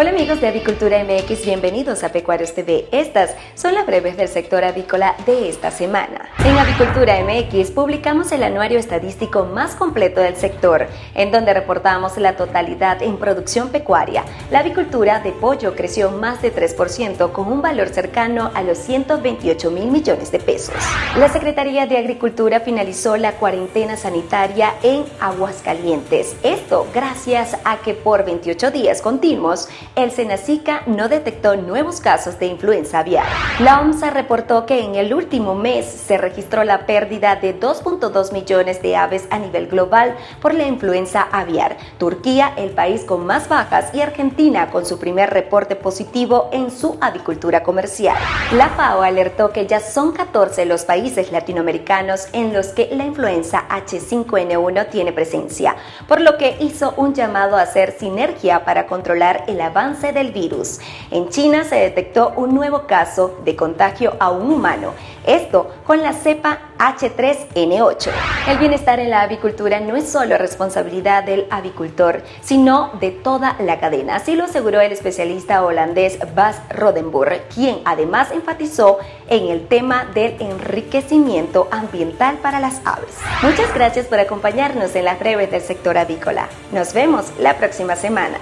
Hola amigos de Avicultura MX, bienvenidos a Pecuarios TV. Estas son las breves del sector avícola de esta semana. En Avicultura MX publicamos el anuario estadístico más completo del sector, en donde reportamos la totalidad en producción pecuaria. La avicultura de pollo creció más de 3% con un valor cercano a los 128 mil millones de pesos. La Secretaría de Agricultura finalizó la cuarentena sanitaria en Aguascalientes. Esto gracias a que por 28 días continuos el Senacica no detectó nuevos casos de influenza aviar. La OMSA reportó que en el último mes se registró la pérdida de 2.2 millones de aves a nivel global por la influenza aviar. Turquía, el país con más bajas, y Argentina con su primer reporte positivo en su avicultura comercial. La FAO alertó que ya son 14 los países latinoamericanos en los que la influenza H5N1 tiene presencia, por lo que hizo un llamado a hacer sinergia para controlar el avance del virus. En China se detectó un nuevo caso de contagio a un humano, esto con la cepa H3N8. El bienestar en la avicultura no es solo responsabilidad del avicultor, sino de toda la cadena. Así lo aseguró el especialista holandés Bas Rodenburg, quien además enfatizó en el tema del enriquecimiento ambiental para las aves. Muchas gracias por acompañarnos en las breves del sector avícola. Nos vemos la próxima semana.